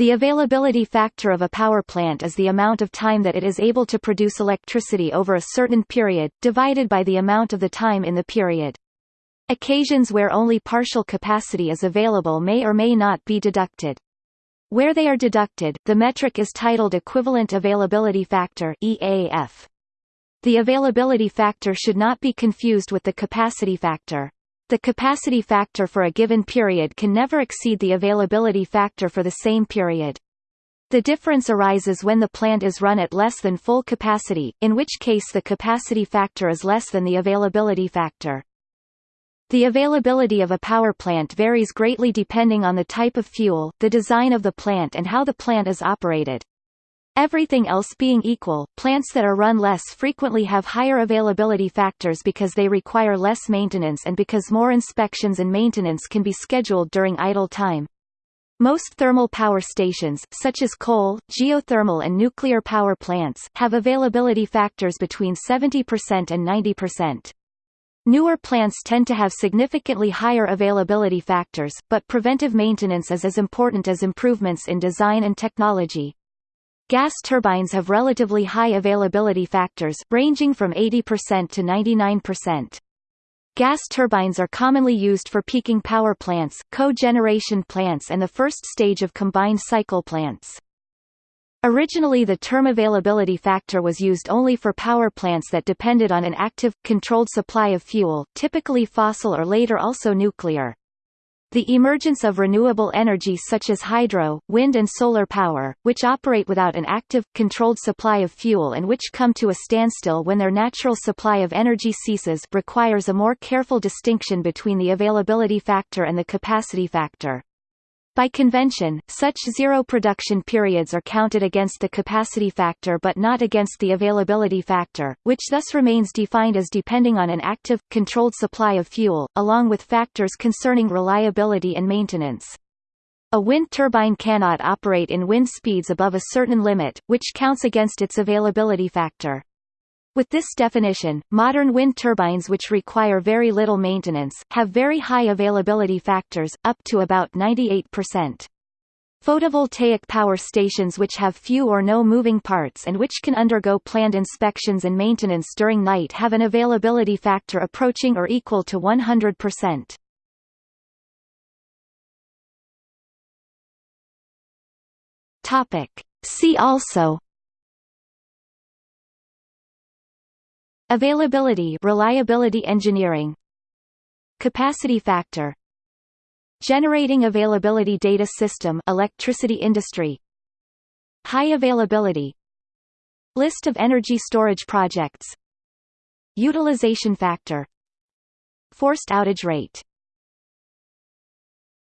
The availability factor of a power plant is the amount of time that it is able to produce electricity over a certain period, divided by the amount of the time in the period. Occasions where only partial capacity is available may or may not be deducted. Where they are deducted, the metric is titled Equivalent Availability Factor EAF. The availability factor should not be confused with the capacity factor. The capacity factor for a given period can never exceed the availability factor for the same period. The difference arises when the plant is run at less than full capacity, in which case the capacity factor is less than the availability factor. The availability of a power plant varies greatly depending on the type of fuel, the design of the plant and how the plant is operated. Everything else being equal, plants that are run less frequently have higher availability factors because they require less maintenance and because more inspections and maintenance can be scheduled during idle time. Most thermal power stations, such as coal, geothermal and nuclear power plants, have availability factors between 70% and 90%. Newer plants tend to have significantly higher availability factors, but preventive maintenance is as important as improvements in design and technology. Gas turbines have relatively high availability factors, ranging from 80% to 99%. Gas turbines are commonly used for peaking power plants, cogeneration plants and the first stage of combined cycle plants. Originally the term availability factor was used only for power plants that depended on an active, controlled supply of fuel, typically fossil or later also nuclear. The emergence of renewable energy such as hydro, wind and solar power, which operate without an active, controlled supply of fuel and which come to a standstill when their natural supply of energy ceases requires a more careful distinction between the availability factor and the capacity factor. By convention, such zero production periods are counted against the capacity factor but not against the availability factor, which thus remains defined as depending on an active, controlled supply of fuel, along with factors concerning reliability and maintenance. A wind turbine cannot operate in wind speeds above a certain limit, which counts against its availability factor. With this definition, modern wind turbines which require very little maintenance, have very high availability factors, up to about 98%. Photovoltaic power stations which have few or no moving parts and which can undergo planned inspections and maintenance during night have an availability factor approaching or equal to 100%. Topic. See also Availability reliability engineering. Capacity factor. Generating availability data system electricity industry. High availability. List of energy storage projects. Utilization factor. Forced outage rate